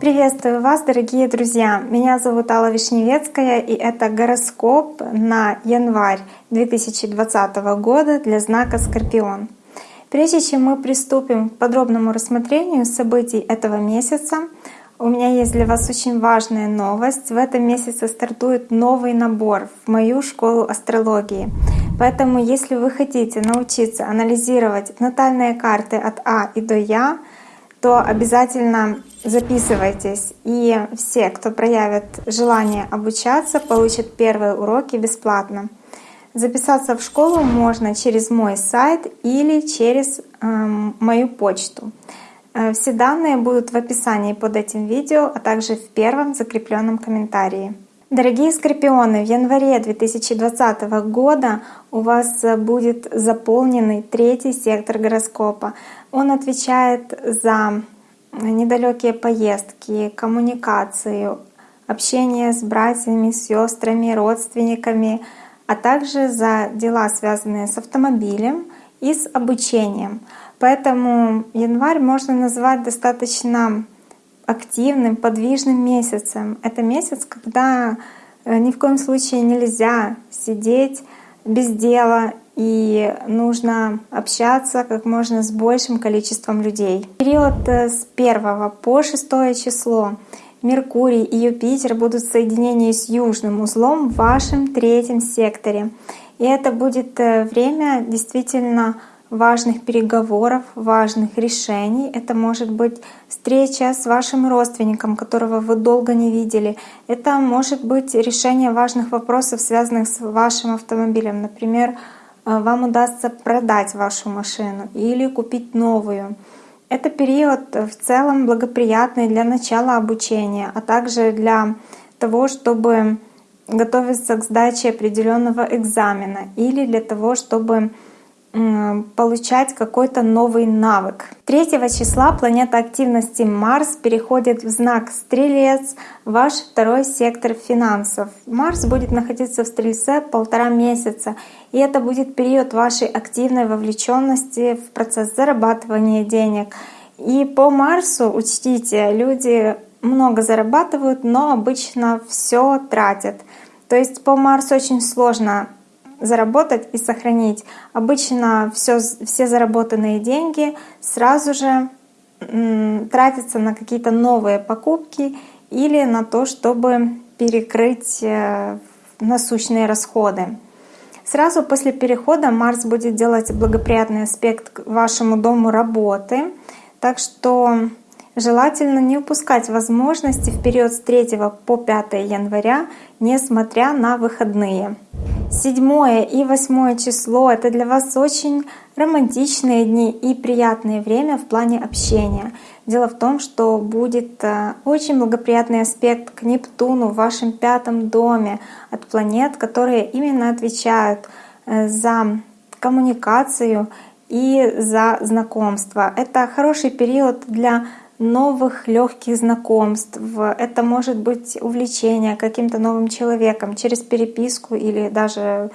Приветствую вас, дорогие друзья! Меня зовут Алла Вишневецкая, и это гороскоп на январь 2020 года для знака Скорпион. Прежде чем мы приступим к подробному рассмотрению событий этого месяца, у меня есть для вас очень важная новость. В этом месяце стартует новый набор в мою школу астрологии. Поэтому, если вы хотите научиться анализировать натальные карты от А и до Я, то обязательно записывайтесь. И все, кто проявит желание обучаться, получат первые уроки бесплатно. Записаться в школу можно через мой сайт или через э, мою почту. Э, все данные будут в описании под этим видео, а также в первом закрепленном комментарии. Дорогие скорпионы, в январе 2020 года у вас будет заполненный третий сектор гороскопа. Он отвечает за недалекие поездки, коммуникацию, общение с братьями, сестрами, родственниками, а также за дела, связанные с автомобилем и с обучением. Поэтому январь можно назвать достаточно активным, подвижным месяцем. Это месяц, когда э, ни в коем случае нельзя сидеть без дела и нужно общаться как можно с большим количеством людей. Период э, с 1 по 6 число Меркурий и Юпитер будут в соединении с южным узлом в вашем третьем секторе. И это будет э, время действительно важных переговоров, важных решений. Это может быть встреча с вашим родственником, которого вы долго не видели. Это может быть решение важных вопросов, связанных с вашим автомобилем. Например, э, вам удастся продать вашу машину или купить новую. Это период в целом благоприятный для начала обучения, а также для того, чтобы готовиться к сдаче определенного экзамена или для того, чтобы получать какой-то новый навык. 3 числа планета активности Марс переходит в знак Стрелец, ваш второй сектор финансов. Марс будет находиться в Стрельце полтора месяца, и это будет период вашей активной вовлеченности в процесс зарабатывания денег. И по Марсу, учтите, люди много зарабатывают, но обычно все тратят. То есть по Марсу очень сложно заработать и сохранить. Обычно все, все заработанные деньги сразу же тратятся на какие-то новые покупки или на то, чтобы перекрыть э, насущные расходы. Сразу после перехода Марс будет делать благоприятный аспект к вашему дому работы, так что желательно не упускать возможности в период с 3 по 5 января, несмотря на выходные. Седьмое и восьмое число — это для вас очень романтичные дни и приятное время в плане общения. Дело в том, что будет э, очень благоприятный аспект к Нептуну в вашем пятом доме от планет, которые именно отвечают э, за коммуникацию и за знакомство. Это хороший период для новых легких знакомств. Это может быть увлечение каким-то новым человеком через переписку или даже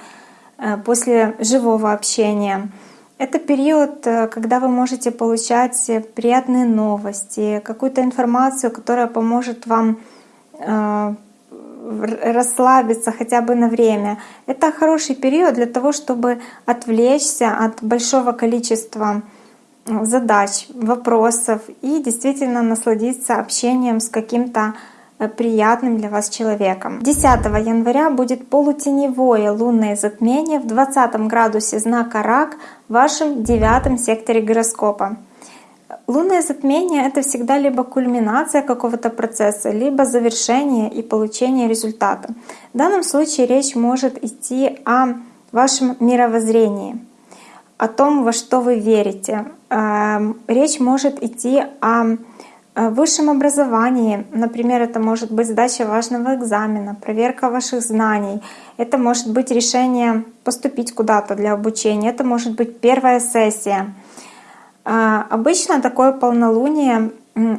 э, после живого общения. Это период, э, когда вы можете получать приятные новости, какую-то информацию, которая поможет вам э, расслабиться хотя бы на время. Это хороший период для того, чтобы отвлечься от большого количества задач, вопросов и действительно насладиться общением с каким-то э, приятным для вас человеком. 10 января будет полутеневое лунное затмение в 20 градусе знака Рак в вашем девятом секторе гороскопа. Лунное затмение — это всегда либо кульминация какого-то процесса, либо завершение и получение результата. В данном случае речь может идти о вашем мировоззрении — о том, во что вы верите. Эм, речь может идти о высшем образовании. Например, это может быть сдача важного экзамена, проверка ваших знаний. Это может быть решение поступить куда-то для обучения. Это может быть первая сессия. Э, обычно такое полнолуние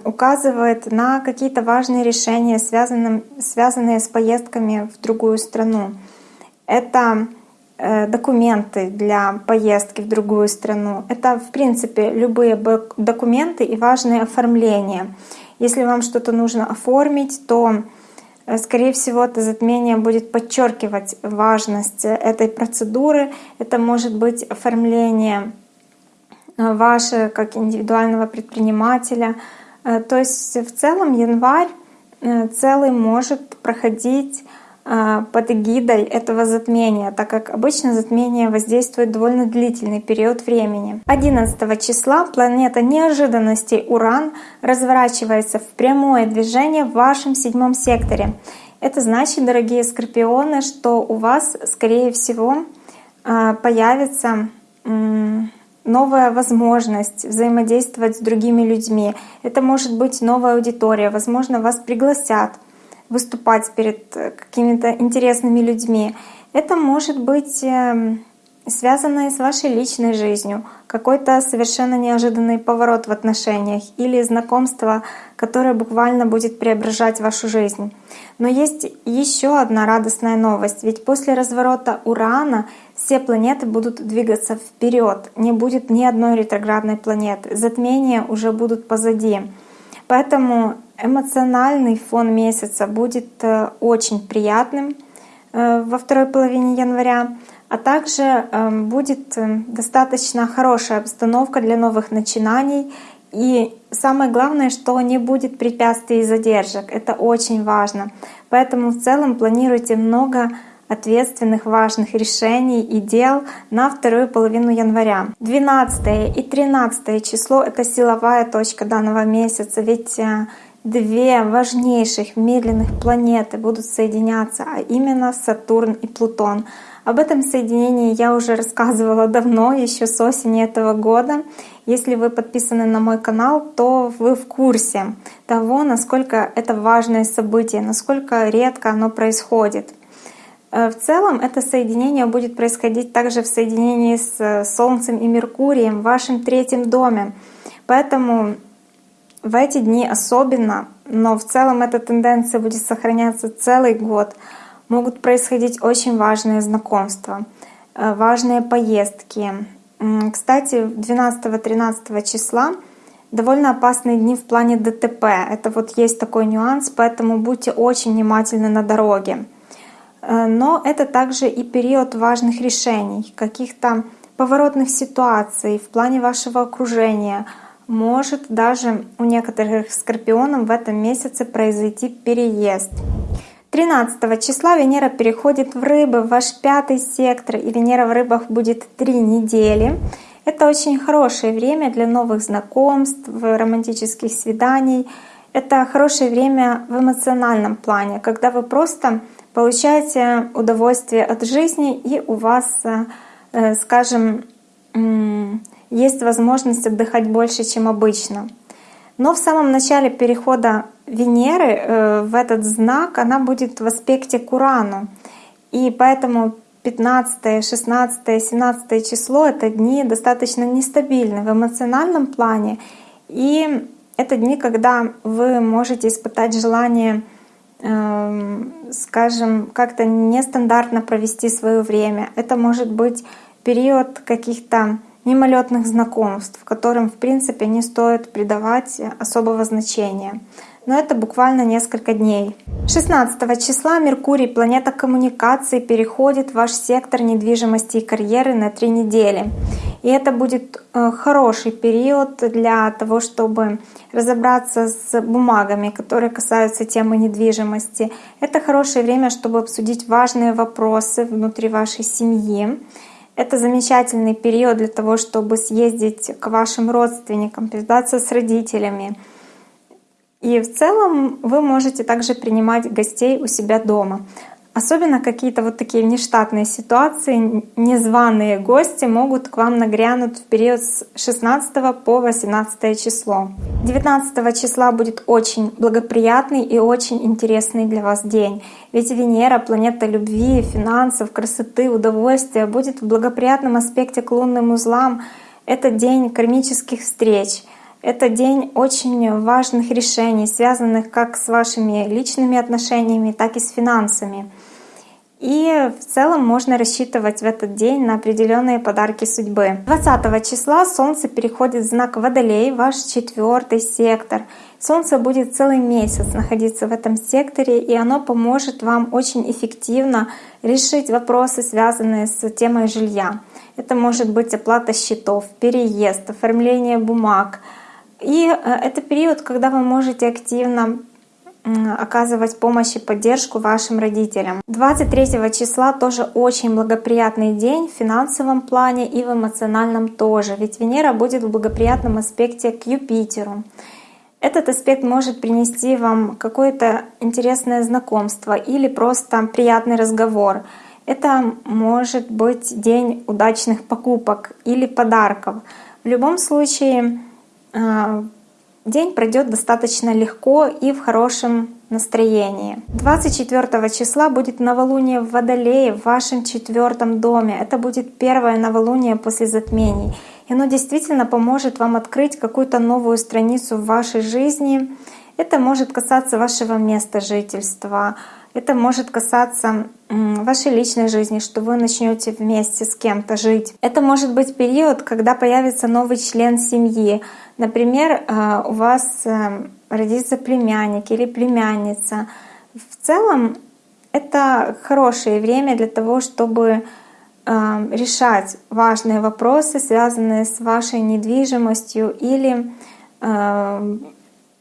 указывает на какие-то важные решения, связанные, с поездками в другую страну. Это э, документы для поездки в другую страну. Это, в принципе, любые документы и важные оформления. Если вам что-то нужно оформить, то, э, скорее всего, это затмение будет подчеркивать важность этой процедуры. Это может быть оформление э, ваше как индивидуального предпринимателя. То есть в целом январь целый может проходить под эгидой этого затмения, так как обычно затмение воздействует довольно длительный период времени. 11 числа планета неожиданностей Уран разворачивается в прямое движение в вашем седьмом секторе. Это значит, дорогие скорпионы, что у вас, скорее всего, а, появится новая возможность взаимодействовать с другими людьми. Это может быть новая аудитория, возможно, вас пригласят выступать перед э, какими-то интересными людьми. Это может быть эм, связано и с вашей личной жизнью, какой-то совершенно неожиданный поворот в отношениях или знакомство, которое буквально будет преображать вашу жизнь. Но есть еще одна радостная новость, ведь после разворота Урана все планеты будут двигаться вперед, не будет ни одной ретроградной планеты, затмения уже будут позади. Поэтому эмоциональный фон месяца будет э, очень приятным э, во второй половине января, а также эм, будет э, достаточно хорошая обстановка для новых начинаний. И самое главное, что не будет препятствий и задержек. Это очень важно. Поэтому в целом планируйте много ответственных, важных решений и дел на вторую половину января. 12 и 13 число — это силовая точка данного месяца, ведь две важнейших медленных планеты будут соединяться, а именно Сатурн и Плутон. Об этом соединении я уже рассказывала давно, еще с осени этого года. Если вы подписаны на мой канал, то вы в курсе того, насколько это важное событие, насколько редко оно происходит. Э, в целом это соединение будет происходить также в соединении с э, Солнцем и Меркурием в вашем третьем доме. Поэтому в эти дни особенно, но в целом эта тенденция будет сохраняться целый год, могут происходить очень важные знакомства, э, важные поездки. Кстати, 12-13 числа довольно опасные дни в плане ДТП. Это вот есть такой нюанс, поэтому будьте очень внимательны на дороге. Э, но это также и период важных решений, каких-то поворотных ситуаций в плане вашего окружения. Может даже у некоторых скорпионов в этом месяце произойти переезд. 13 числа Венера переходит в рыбы, в ваш пятый сектор, и Венера в рыбах будет три недели. Это очень хорошее время для новых знакомств, романтических свиданий. Это хорошее время в эмоциональном плане, когда вы просто получаете удовольствие от жизни, и у вас, э, скажем, есть возможность отдыхать больше, чем обычно. Но в самом начале перехода Венеры э, в этот знак она будет в аспекте к Урану. И поэтому 15, 16, 17 число — это дни достаточно нестабильны в эмоциональном плане. И это дни, когда вы можете испытать желание Эм, скажем, как-то нестандартно провести свое время. Это может быть период каких-то мимолетных знакомств, которым, в принципе, не стоит придавать особого значения но это буквально несколько дней. 16 числа Меркурий, планета коммуникации, переходит в ваш сектор недвижимости и карьеры на три недели. И это будет э, хороший период для того, чтобы разобраться с бумагами, которые касаются темы недвижимости. Это хорошее время, чтобы обсудить важные вопросы внутри вашей семьи. Это замечательный период для того, чтобы съездить к вашим родственникам, повидаться с родителями, и в целом вы можете также принимать гостей у себя дома. Особенно какие-то вот такие внештатные ситуации, незваные гости могут к вам нагрянуть в период с 16 по 18 число. 19 числа будет очень благоприятный и очень интересный для вас день. Ведь Венера, планета любви, финансов, красоты, удовольствия, будет в благоприятном аспекте к лунным узлам. Это день кармических встреч — это день очень важных решений, связанных как с вашими личными отношениями, так и с финансами. И в целом можно рассчитывать в этот день на определенные подарки судьбы. 20 числа Солнце переходит в знак Водолей, ваш четвертый сектор. Солнце будет целый месяц находиться в этом секторе, и оно поможет вам очень эффективно решить вопросы, связанные с темой жилья. Это может быть оплата счетов, переезд, оформление бумаг. И э, это период, когда вы можете активно оказывать помощь и поддержку вашим родителям. 23 числа тоже очень благоприятный день в финансовом плане и в эмоциональном тоже, ведь Венера будет в благоприятном аспекте к Юпитеру. Этот аспект может принести вам какое-то интересное знакомство или просто приятный разговор. Это может быть день удачных покупок или подарков. В любом случае а, День пройдет достаточно легко и в хорошем настроении. 24 числа будет новолуние в Водолее в вашем четвертом доме. Это будет первое новолуние после затмений. И оно действительно поможет вам открыть какую-то новую страницу в вашей жизни. Это может касаться вашего места жительства, это может касаться вашей личной жизни, что вы начнете вместе с кем-то жить. Это может быть период, когда появится новый член семьи. Например, э, у вас э, родится племянник или племянница. В целом это хорошее время для того, чтобы э, решать важные вопросы, связанные с вашей недвижимостью или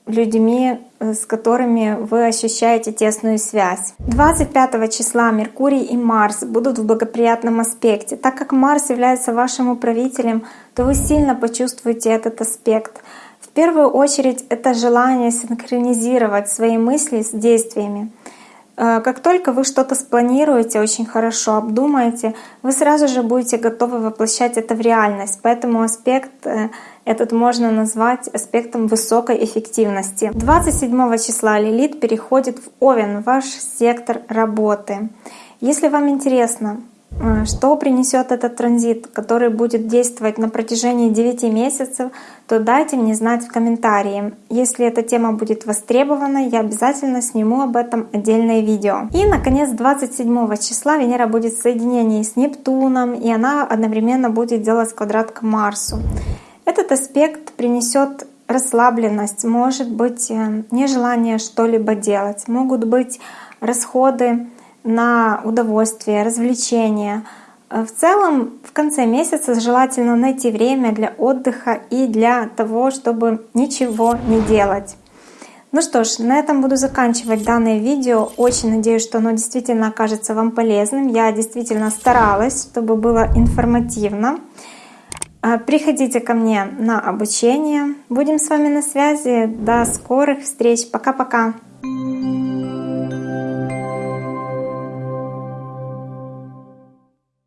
людьми, э, с которыми вы ощущаете тесную связь. 25 числа Меркурий и Марс будут в благоприятном аспекте. Так как Марс является вашим управителем, то вы сильно почувствуете этот аспект. В первую очередь это желание синхронизировать свои мысли с действиями. Э, как только вы что-то спланируете очень хорошо, обдумаете, вы сразу же будете готовы воплощать это в реальность. Поэтому аспект э, этот можно назвать аспектом высокой эффективности. 27 числа Лилит переходит в Овен, ваш сектор работы. Если вам интересно, что принесет этот транзит, который будет действовать на протяжении 9 месяцев, то дайте мне знать в комментарии. Если эта тема будет востребована, я обязательно сниму об этом отдельное видео. И, наконец, 27 числа Венера будет в соединении с Нептуном, и она одновременно будет делать квадрат к Марсу. Этот аспект принесет расслабленность, может быть э, нежелание что-либо делать, могут быть расходы на удовольствие, развлечения. Э, в целом, в конце месяца желательно найти время для отдыха и для того, чтобы ничего не делать. Ну что ж, на этом буду заканчивать данное видео. Очень надеюсь, что оно действительно окажется вам полезным. Я действительно старалась, чтобы было информативно. Э, приходите ко мне на обучение. Будем с вами на связи. До скорых встреч. Пока-пока.